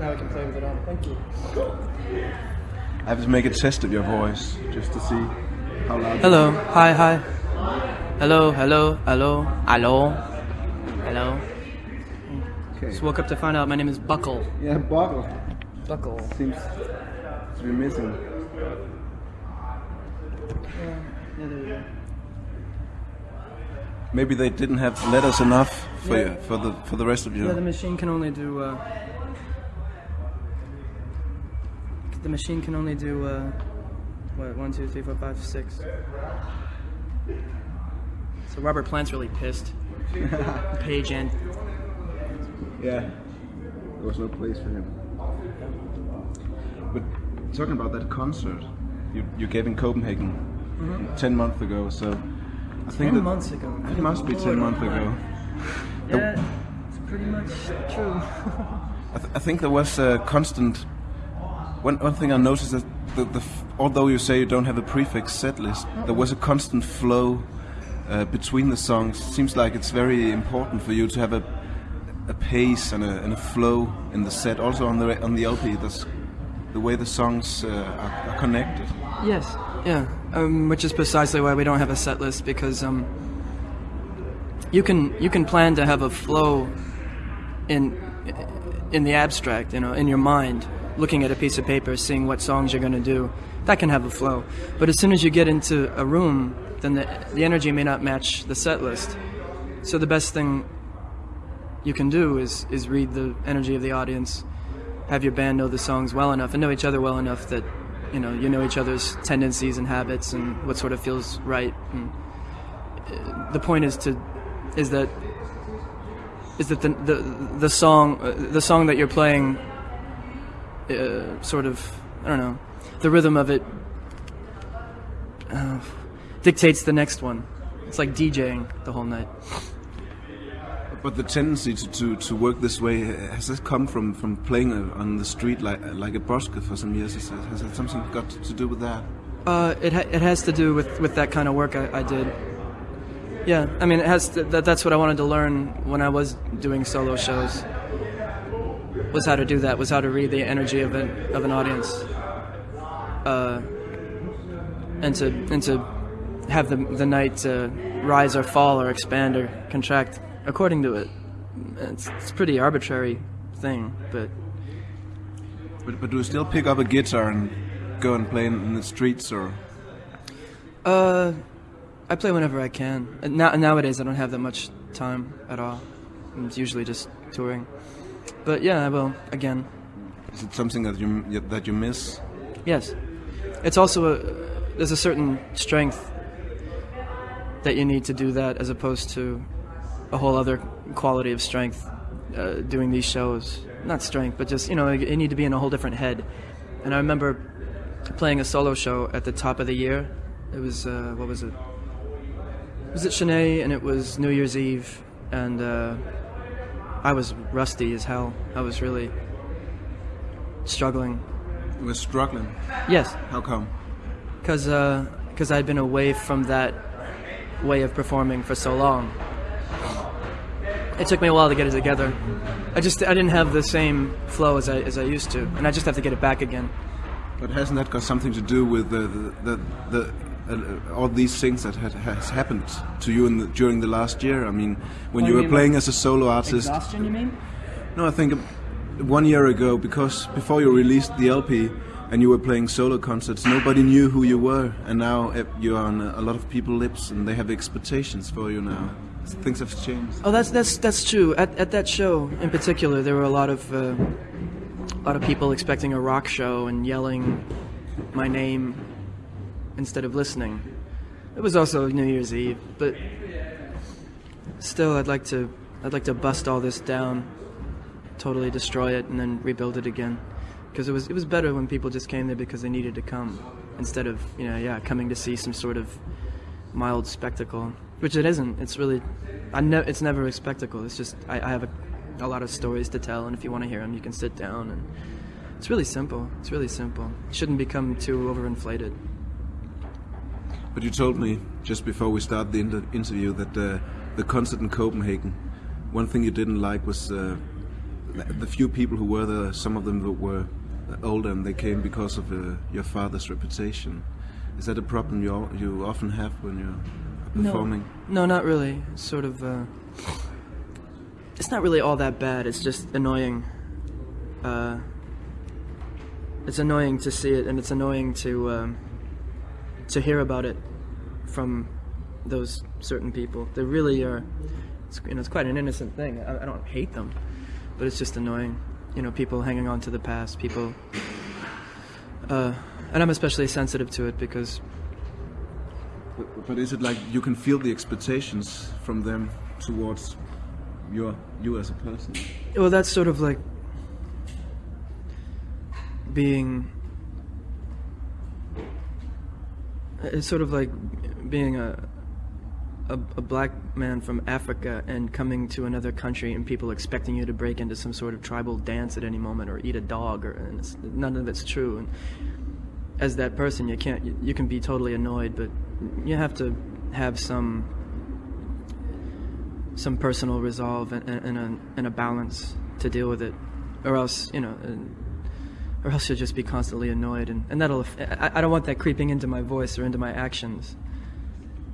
now I can play with it on. Thank you. I have to make a test of your voice just to see how loud. Hello. Hi. Hi. Hello. Hello. Hello. Hello. Hello. Okay. Just woke up to find out my name is Buckle. Yeah, bottle Buckle. seems to be missing. Yeah, there we go. Maybe they didn't have letters enough for Yeah. you, for the for the rest of you. Yeah, the machine can only do. Uh, the machine can only do. Uh, what? One, two, three, four, five, six. So Robert Plant's really pissed. Page and Yeah, there was no place for him. But talking about that concert you, you gave in Copenhagen ten months ago, so I think ten months ago. it must be ten months ago. Yeah, it's pretty much true. I, th- I think there was a constant. One, one thing I noticed is the, the although you say you don't have a prefix set list, there was a constant flow uh, between the songs. It Seems like it's very important for you to have a a pace and a, and a flow in the set. Also on the on the LP, that's the way the songs uh, are, are connected. yes. Yeah. Um, which is precisely why we don't have a set list because um, you can you can plan to have a flow in in the abstract, you know, in your mind, looking at a piece of paper, seeing what songs you're going to do. That can have a flow. But as soon as you get into a room, then the the energy may not match the set list. So the best thing you can do is is read the energy of the audience, have your band know the songs well enough and know each other well enough that you know you know each other's tendencies and habits and what sort of feels right. And uh, the point is to is that is that the the, the song uh, the song that you're playing uh, sort of I don't know the rhythm of it uh, dictates the next one. It's like DJing the whole night. But the tendency to, to, to work this way has this come from, from playing on the street like like a busker for some years? Has, has it something got to do with that? Uh, it ha- it has to do with, with that kind of work I, I did. Yeah, I mean, it has to, that, that's what I wanted to learn when I was doing solo shows. Was how to do that. Was how to read the energy of an of an audience. Uh, and to and to have the the night uh, rise or fall or expand or contract according to it. It's, it's a pretty arbitrary thing, but But, but do you still pick up a guitar and go and play in, in the streets or? Uh, I play whenever I can. Now, nowadays, I don't have that much time at all. It's usually just touring. But yeah, I will again. Is it something that you that you miss? Yes, it's also a there's a certain strength that you need to do that as opposed to a whole other quality of strength uh, doing these shows. Not strength, but just you know you need to be in a whole different head. And I remember playing a solo show at the top of the year. It was uh, what was it? Was it Sin-é? And it was New Year's Eve, and uh, I was rusty as hell. I was really struggling. You were struggling. Yes, How come? because because uh, I'd been away from that way of performing for so long. It took me a while to get it together. I just I didn't have the same flow as I as I used to, and I just have to get it back again. But hasn't that got something to do with the the, the, the uh, all these things that had, has happened to you in the, during the last year? I mean, when What you were playing as a solo artist. Exhaustion, you mean? No, I think one year ago, because before you released the LP and you were playing solo concerts, nobody knew who you were, and now eh, you're on a lot of people's lips, and they have expectations for you now. Things have changed. Oh, that's that's that's true. At at that show in particular, there were a lot of uh, a lot of people expecting a rock show and yelling my name instead of listening. It was also New Year's Eve, but still, I'd like to I'd like to bust all this down, totally destroy it, and then rebuild it again. Because it was it was better when people just came there because they needed to come, instead of you know yeah coming to see some sort of mild spectacle, which it isn't. It's really, I ne- it's never a spectacle. It's just I, I have a, a lot of stories to tell, and if you want to hear them, you can sit down, and it's really simple. It's really simple. It shouldn't become too overinflated. But you told me just before we start the inter- interview that uh, the concert in Copenhagen, one thing you didn't like was uh, the few people who were there, some of them were older and they came because of uh, your father's reputation. Is that a problem you you often have when you're performing? No, not really. It's sort of. Uh, it's not really all that bad. It's just annoying. Uh, it's annoying to see it, and it's annoying to um, to hear about it from those certain people. They really are. It's, you know, it's quite an innocent thing. I, I don't hate them, but it's just annoying. You know, people hanging on to the past. People. Uh, and I'm especially sensitive to it because But, but is it like you can feel the expectations from them towards your you as a person? Well, that's sort of like being. It's sort of like being a, a a black man from Africa and coming to another country and people expecting you to break into some sort of tribal dance at any moment or eat a dog or none of it's true. And as that person, you can't. You, you can be totally annoyed, but you have to have some some personal resolve and, and, and, a, and a balance to deal with it, or else you know, or else you'll just be constantly annoyed, and, and that'll. I, I don't want that creeping into my voice or into my actions.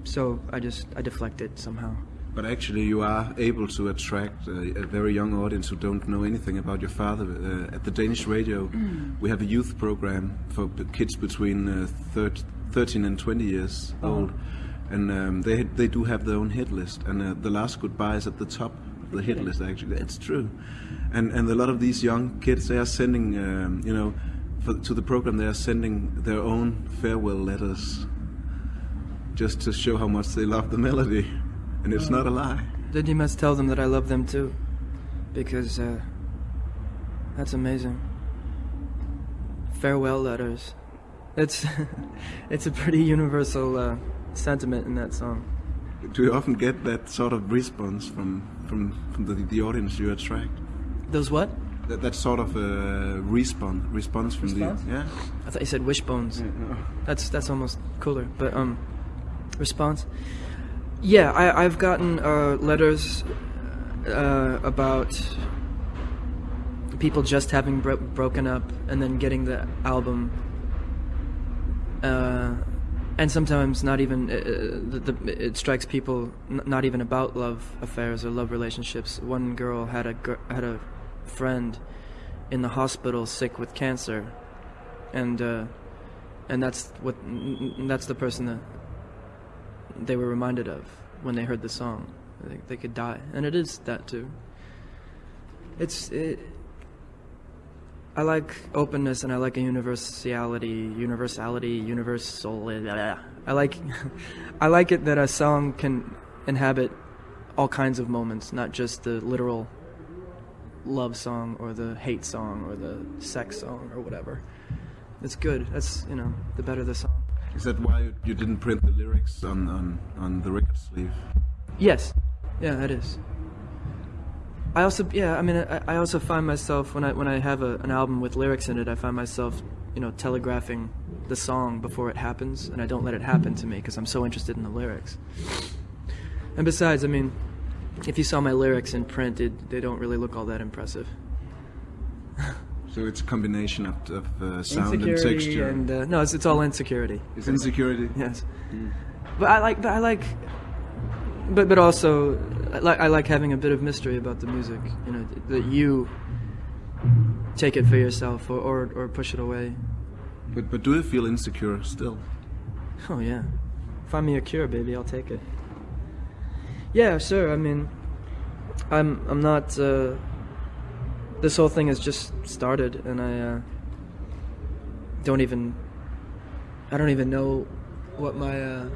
So I just I deflect it somehow. But actually, you are able to attract a, a very young audience who don't know anything about your father. Uh, at the Danish radio, we have a youth program for kids between uh, thir 13 and 20 years old, and um, they they do have their own hit list. And uh, the last goodbye is at the top the hit list. Actually, that's true. And and a lot of these young kids, they are sending, um, you know, for, to the program, they are sending their own farewell letters, just to show how much they love the melody. And it's not a lie. Then you must tell them that I love them too, because uh, that's amazing. Farewell letters. It's it's a pretty universal uh, sentiment in that song. Do you often get that sort of response from from, from the, the audience you attract? Those what? That, that sort of uh, response response from Response? the yeah. I thought you said wishbones. no. That's that's almost cooler. But um, response. Yeah, I, I've gotten uh, letters uh, about people just having bro- broken up and then getting the album, uh, and sometimes not even. Uh, the, the, it strikes people not even about love affairs or love relationships. One girl had a gr- had a friend in the hospital sick with cancer, and. Uh, and that's what that's the person that they were reminded of when they heard the song. They, they could die, and it is that too. It's it. I like openness, and I like a universality, universality, universal. I like, I like it that a song can inhabit all kinds of moments, not just the literal love song or the hate song or the sex song or whatever. It's good. That's you know, the better the song. Is that why you- you didn't print the lyrics on on, on the record sleeve? Yes, yeah, that is. I also, yeah, I mean, I, I also find myself when I when I have a, an album with lyrics in it, I find myself, you know, telegraphing the song before it happens, and I don't let it happen to me because I'm so interested in the lyrics. And besides, I mean, if you saw my lyrics in print, it, they don't really look all that impressive. So it's a combination of, of uh, sound and texture. and uh, no, it's, it's all insecurity. it's insecurity. Yes, but I like, but I like, but but also, I like I like having a bit of mystery about the music. You know, that you take it for yourself or or, or push it away. But but do you feel insecure still? Oh yeah, find me a cure, baby. I'll take it. Yeah, sure. I mean, I'm I'm not. Uh, this whole thing has just started, and I uh, don't even. I don't even know what my uh,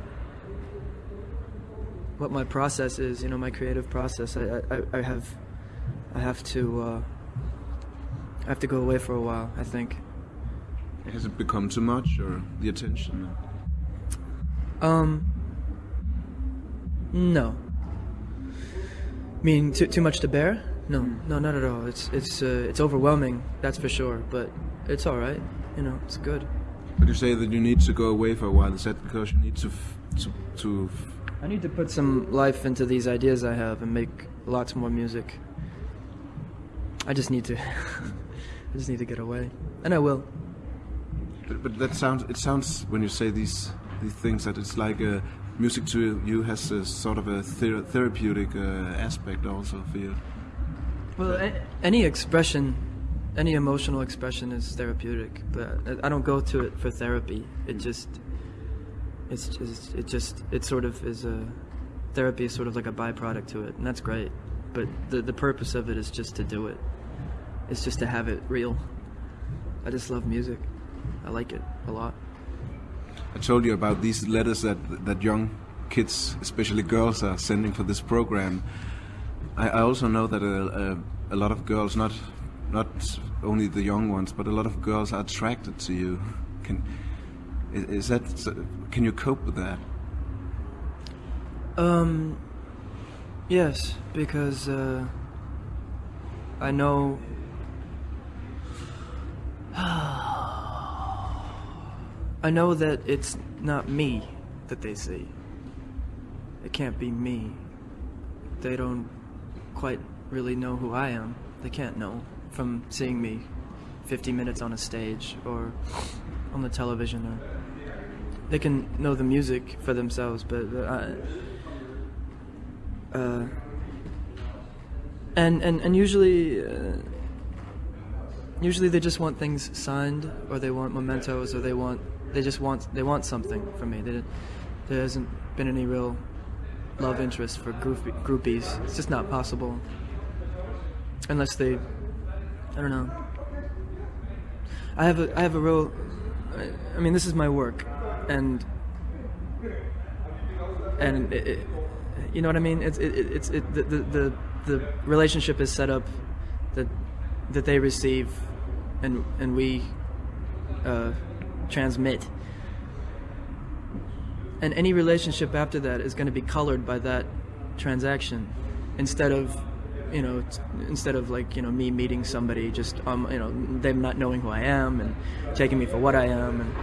what my process is. You know, my creative process. I I, I have I have to uh, I have to go away for a while. I think. Has it become too much or the attention? Um. No. Mean too too much to bear? No, no, not at all. It's it's uh, it's overwhelming. That's for sure. But it's all right. You know, it's good. But you say that you need to go away for a while. Is that because you need to f- to to I need to put some life into these ideas I have and make lots more music. I just need to. I just need to get away, and I will. But, but that sounds. It sounds when you say these these things that it's like a music to you has a sort of a ther therapeutic uh, aspect also for you. Well, a- any expression, any emotional expression is therapeutic, but I- I don't go to it for therapy. It just, it's just, it just, it sort of is a therapy is sort of like a byproduct to it, and that's great. But the the purpose of it is just to do it. It's just to have it real. I just love music. I like it a lot. I told you about these letters that that young kids, especially girls, are sending for this program. I, I also know that a, a, a lot of girls, not not only the young ones, but a lot of girls are attracted to you. Can is, is that? Can you cope with that? Um, yes, because uh, I know. I know that it's not me that they see. It can't be me. They don't quite really know who I am. They can't know from seeing me 50 minutes on a stage or on the television or they can know the music for themselves, but uh, uh, and and and usually, uh, usually they just want things signed, or they want mementos, or they want they just want they want something from me. They, there hasn't been any real love interest for groupie, groupies. It's just not possible unless they, I don't know. I have a I have a real, I, I mean this is my work, and and it, it, you know what I mean. It's it, it, it's it, the, the the the relationship is set up that that they receive, and and we uh, transmit. And any relationship after that is going to be colored by that transaction, instead of, you know, instead of like you know me meeting somebody, just um you know them not knowing who I am and taking me for what I am, and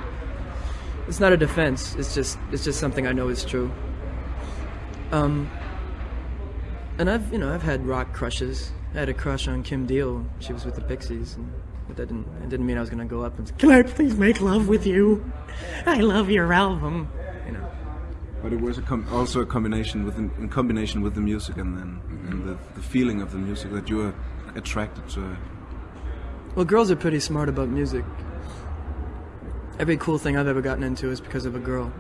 it's not a defense. It's just it's just something I know is true. Um, and I've you know I've had rock crushes. I had a crush on Kim Deal. She was with the Pixies, and but that didn't it didn't mean I was gonna go up and say, "Can I please make love with you? I love your album." You know. But it was a com also a combination with in combination with the music and then and the, the feeling of the music that you were attracted to. Well, girls are pretty smart about music. Every cool thing I've ever gotten into is because of a girl.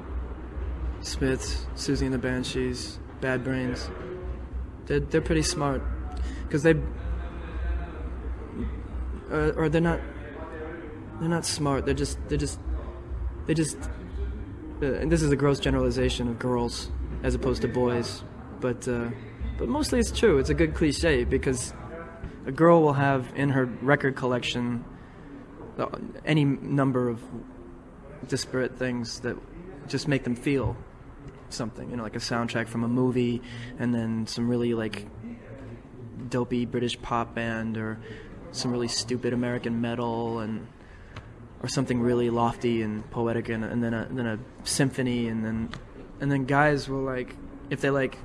Smiths, Siouxsie and the Banshees, Bad Brains. They're, they're pretty smart. Because they. Uh, or they're not. They're not smart. They're just. They're just. They just. Uh, and this is a gross generalization of girls as opposed to boys. But. Uh, but mostly it's true. It's a good cliche because a girl will have in her record collection uh, any number of disparate things that just make them feel something. You know like a soundtrack from a movie and then some really like dopey british pop band or some really stupid american metal and or something really lofty and poetic and, and then a then a symphony and then and then guys will like if they like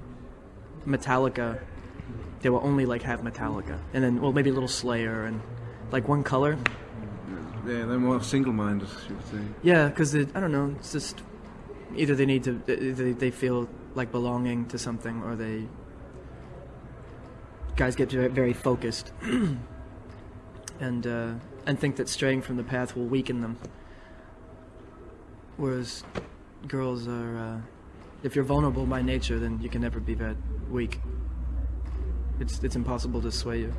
metallica they will only like have metallica. And then well maybe a little slayer and like one color Yeah, they're more single-minded, you would say. Yeah, because I don't know. It's just either they need to, either they feel like belonging to something, or they guys get very focused, and uh, and think that straying from the path will weaken them. Whereas girls are, uh, if you're vulnerable by nature, then you can never be that weak. It's it's impossible to sway you.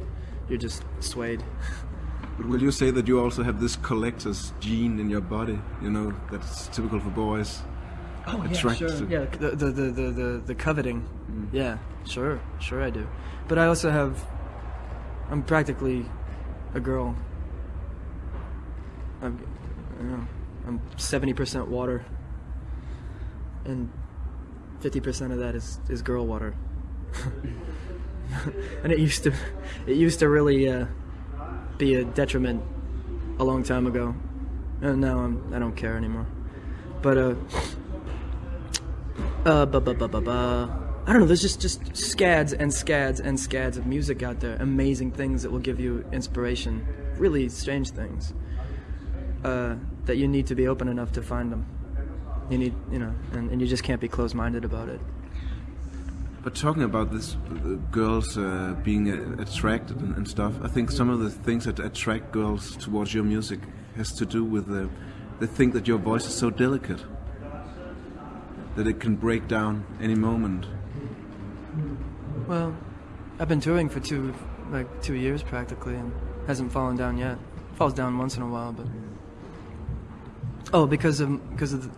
You're just swayed. But will you say that you also have this collector's gene in your body? You know, that's typical for boys. Oh yeah, sure. to- Yeah, the the the the the, coveting. Yeah, sure, sure I do. But I also have. I'm practically a girl. I'm, you know, I'm seventy percent water, and fifty percent of that is is girl water. and it used to, it used to really uh, be a detriment a long time ago, and now I'm I don't care anymore. But uh. Uh, ba ba ba ba ba. I don't know. There's just just scads and scads and scads of music out there. Amazing things that will give you inspiration. Really strange things. Uh, that you need to be open enough to find them. You need, you know, and, and you just can't be closed-minded about it. But talking about this, uh, girls uh, being uh, attracted and, and, stuff, I think some of the things that attract girls towards your music has to do with the, they think that your voice is so delicate that it can break down any moment. Well, I've been touring for two, like two years practically, and hasn't fallen down yet. Falls down once in a while, but oh, because of because of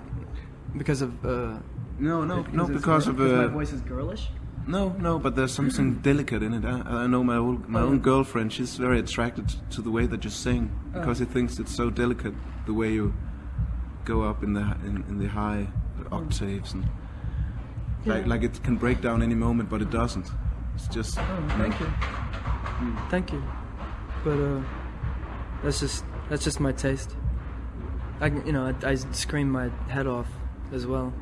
because of uh, no, no, because no, because of uh, my voice is girlish. No, no, but there's something delicate in it. I, I know my old, my own girlfriend. She's very attracted to the way that you sing because she thinks it's so delicate the way you go up in the in, in the high octaves and like like it can break down any moment, but it doesn't. It's just. Oh, thank you. Thank you. But uh, that's just that's just my taste. I you know I, I scream my head off as well.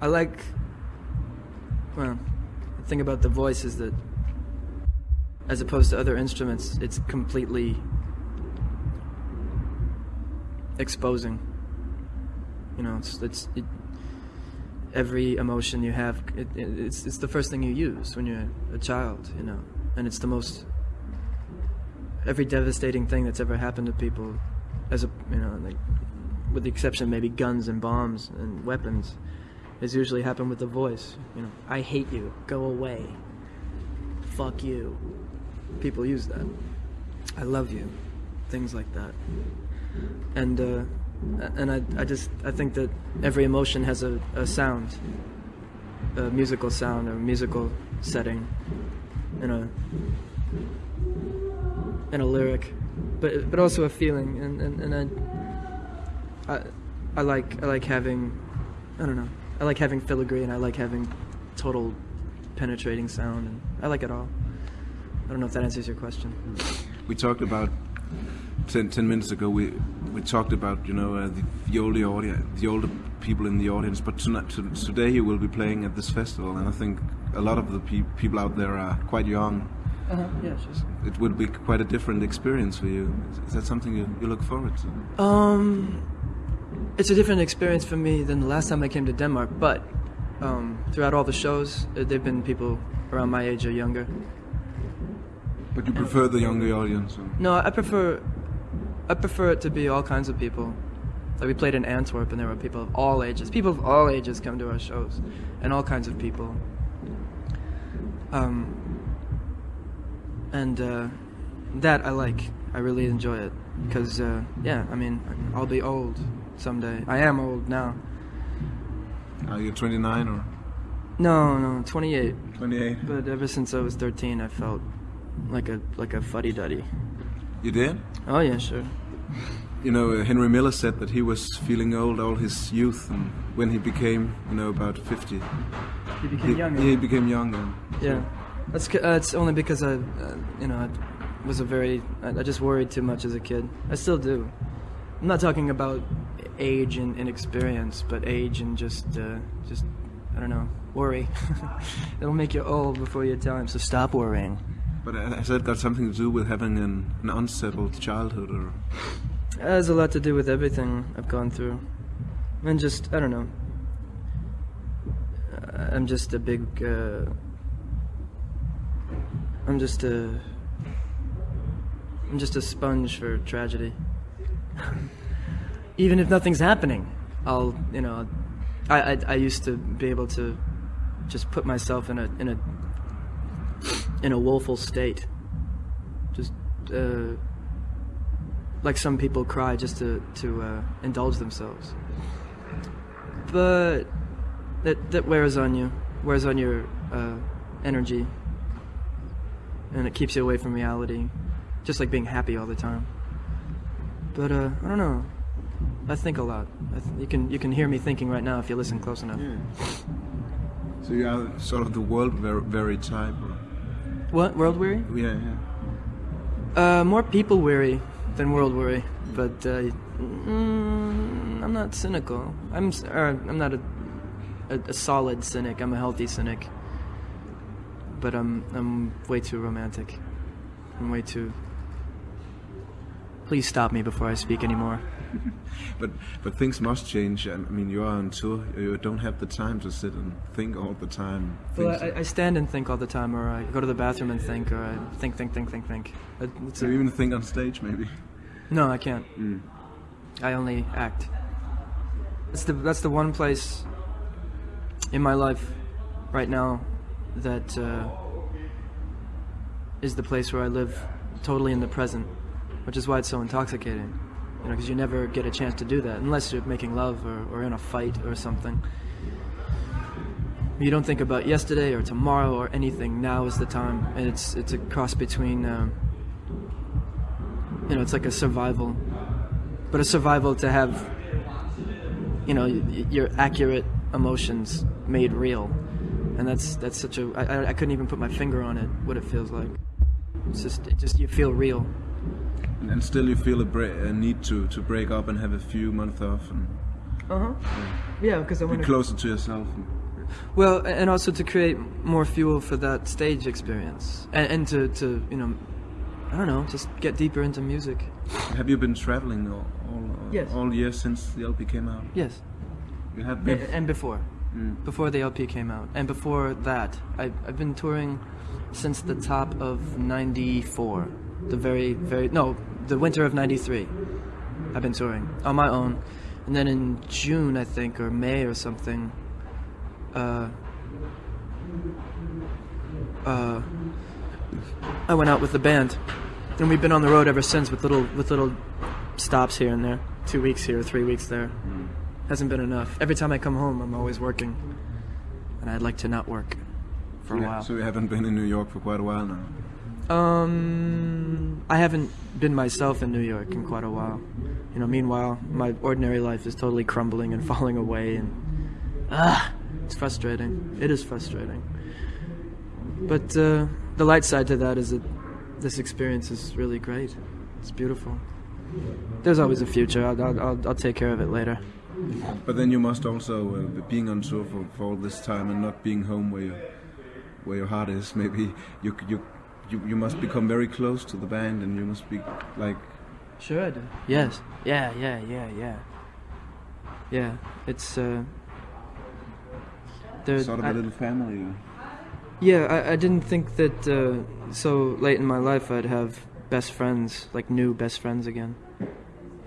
I like. Well, the thing about the voice is that, as opposed to other instruments, it's completely exposing. You know, it's it's it, every emotion you have. It, it, it's it's the first thing you use when you're a child. You know, and it's the most every devastating thing that's ever happened to people, as a you know, like, with the exception maybe guns and bombs and weapons, has usually happened with the voice. You know, I hate you, go away, fuck you. People use that. I love you, things like that. And uh, and I I just I think that every emotion has a, a sound, a musical sound or musical setting, and a and a lyric, but but also a feeling, and and, and I, I I like I like having I don't know I like having filigree and I like having total penetrating sound and I like it all. I don't know if that answers your question. We talked about 10, 10 minutes ago. We we talked about you know uh, the, the older audience, the older people in the audience. But tonight, to, today you will be playing at this festival, and I think a lot of the pe people out there are quite young. Uh-huh. Yeah, just It would be quite a different experience for you. Is, is that something you, you look forward to? Um, it's a different experience for me than the last time I came to Denmark. But um, throughout all the shows, uh, there've been people around my age or younger. But you prefer the younger audience? Or? No, I prefer I prefer it to be all kinds of people. Like we played in Antwerp, and there were people of all ages. People of all ages come to our shows, and all kinds of people. Um, and uh, that I like. I really enjoy it because, uh, yeah, I mean, I'll be old someday. I am old now. Are you 29 or No, no, 28. 28? But ever since I was 13, I felt like a like a fuddy duddy. You did? Oh yeah, sure. You know, uh, Henry Miller said that he was feeling old all his youth, and when he became, you know, about 50, You became he, younger. he became younger. Yeah, that's uh, it's only because I, uh, you know, I was a very I, I just worried too much as a kid. I still do. I'm not talking about age and experience, but age and just uh, just I don't know worry. It'll make you old before your time. So stop worrying. But uh, has that got something to do with having an, an unsettled childhood, or It has a lot to do with everything I've gone through, and just I don't know. I'm just a big. Uh, I'm just a. I'm just a sponge for tragedy. Even if nothing's happening, I'll you know, I, I I used to be able to just put myself in a in a in a woeful state. Just. Uh, like some people cry just to to uh, indulge themselves. But that that wears on you, wears on your uh, energy, and it keeps you away from reality, just like being happy all the time. But uh, I don't know. I think a lot. I th- you can you can hear me thinking right now if you listen close enough. Yeah. so you are sort of the world very, very type? Or? What world weary? Yeah, yeah. Uh, more people weary than world weary, but uh, mm, I'm not cynical. I'm or I'm not a a, a solid cynic. I'm a healthy cynic. But I'm I'm way too romantic. I'm way too. Please stop me before I speak anymore. But but things must change. I mean, you are on tour. You don't have the time to sit and think all the time. Well, I, I stand and think all the time, or I go to the bathroom and think, or I think, think, think, think, think. It's so a- even think on stage, maybe. no, I can't. Mm. I only act. That's the that's the one place in my life right now that uh, is the place where I live totally in the present, which is why it's so intoxicating. You know, because you never get a chance to do that unless you're making love or, or in a fight or something. You don't think about yesterday or tomorrow or anything. Now is the time, and it's it's a cross between. Um, you know, it's like a survival but a survival to have you know your accurate emotions made real and that's that's such a I, I- I couldn't even put my finger on it what it feels like it's just it just you feel real And, and still, you feel a, bra- a need to to break up and have a few months off and uh-huh yeah because i want to Be closer to yourself. And, well and also to create more fuel for that stage experience and, and to to you know i don't know just get deeper into music have you been traveling all all, Yes. all year since the LP came out? yes You have A- been. and before Mm. before the LP came out, and before that, I've I've been touring since the top of '94, the very, very no, the winter of '93. I've been touring on my own, and then in June, I think, or May or something, uh, uh, I went out with the band, and we've been on the road ever since with little with little stops here and there, two weeks here, three weeks there hasn't been enough. Every time I come home, I'm always working, and I'd like to not work for a Yeah, while. So you haven't been in New York for quite a while now. Um, I haven't been myself in New York in quite a while. You know, meanwhile, my ordinary life is totally crumbling and falling away, and ah, it's frustrating. It is frustrating. But uh, the light side to that is that this experience is really great. It's beautiful. There's always a future. I'll, I'll, I'll, take care of it later. But then you must also uh, be- being on tour for, for all this time and not being home where your where your heart is. Maybe you you you, you must become very close to the band, and you must be like Sure I do. Yes. Yeah, yeah, yeah, yeah. Yeah, it's uh sort of I- a little family. Yeah, I, I didn't think that uh, so late in my life I'd have best friends, like new best friends again.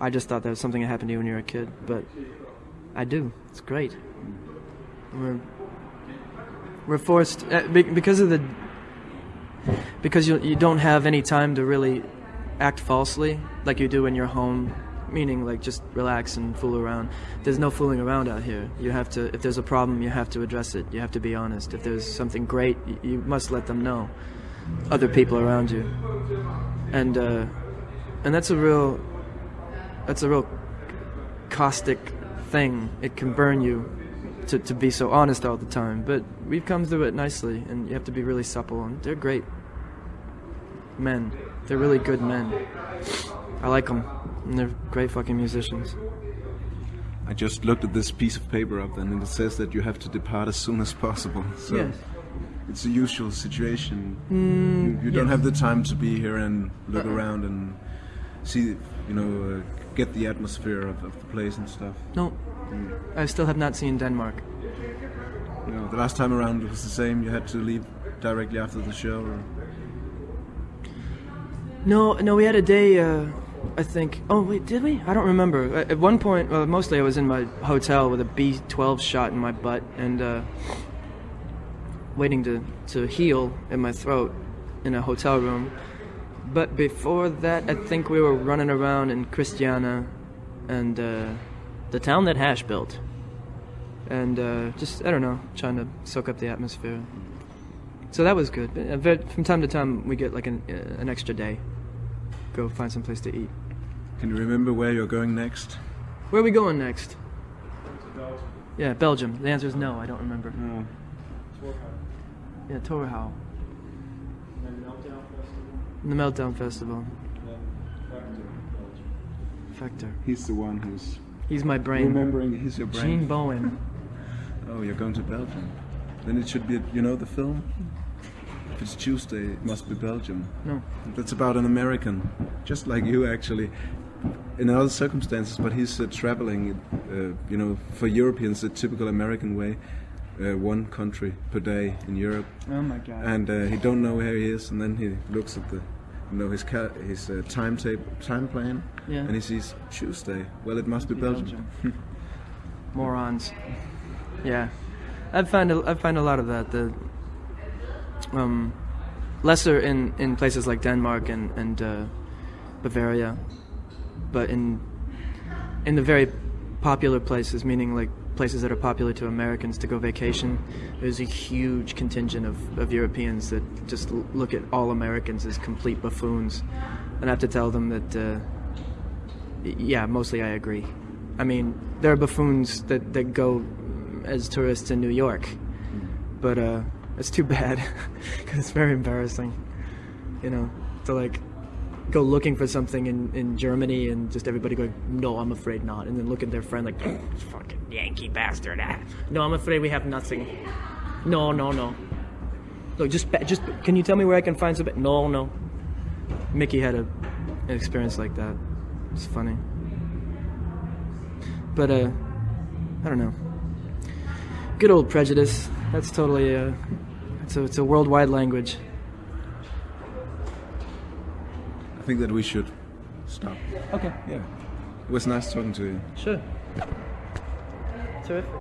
I just thought that was something that happened to you when you were a kid, but I do. It's great. We're we're forced uh, be- because of the because you you don't have any time to really act falsely like you do in you're home meaning like just relax and fool around. There's no fooling around out here. You have to if there's a problem you have to address it. You have to be honest. If there's something great you must let them know. Other people around you. And uh and that's a real that's a real caustic thing. It can burn you to, to be so honest all the time. But we've come through it nicely and you have to be really supple and they're great men they're really good men i like them and they're great fucking musicians I just looked at this piece of paper up, and it says that you have to depart as soon as possible. So it's a usual situation. you you don't have the time to be here and look Uh-uh. around and see, you know, uh, get the atmosphere of, of the place and stuff. no i still have not seen denmark You know, the last time around it was the same. You had to leave directly after the show. Or, No, no, we had a day. Uh, I think. Oh wait, did we? I don't remember. At one point, well, mostly I was in my hotel with a B12 shot in my butt and uh, waiting to to heal in my throat in a hotel room. But before that, I think we were running around in Christiania and uh, the town that Hash built, and uh, just I don't know, trying to soak up the atmosphere. So that was good. Uh, From time to time, we get like an, uh, an extra day. Go find some place to eat. can you remember where you're going next? Where are we going next? Yeah, Belgium. The answer is no. I don't remember. No. Yeah, Torhout. The Meltdown Festival. the meltdown festival Factor. He's the one who's He's my brain. remembering. He's your brain. Gene Bowen. Oh, you're going to Belgium. Then it should be, you know, the film. If it's Tuesday, it must be Belgium. No. That's about an American, just like you actually, in other circumstances. But he's uh, traveling, uh, you know, for Europeans, the typical American way, uh, one country per day in Europe, Oh my god. and uh, he don't know where he is, and then he looks at the, you know, his ca- his uh, timetable, time plan, Yeah. and he sees Tuesday. Well, it must be Belgium. Morons. Yeah, I find a, I find a lot of that. The um, lesser in, in places like Denmark and and uh, Bavaria, but in in the very popular places, meaning like places that are popular to Americans to go vacation, there's a huge contingent of, of Europeans that just look at all Americans as complete buffoons, and I have to tell them that. Uh, yeah, mostly I agree. I mean, there are buffoons that, that go as tourists in New York, but uh, it's too bad because it's very embarrassing, you know, to like go looking for something in, in Germany and just everybody going, no, I'm afraid not, and then look at their friend like, fucking Yankee bastard. Ah. No, I'm afraid we have nothing. No, no, no. Look, just just can you tell me where I can find something? No, no. Mickey had a, an experience like that. It's funny. But uh I don't know. Good old prejudice. That's totally uh it's a it's a worldwide language. I think that we should stop. Okay. Yeah, it was nice talking to you. Sure. Terrific.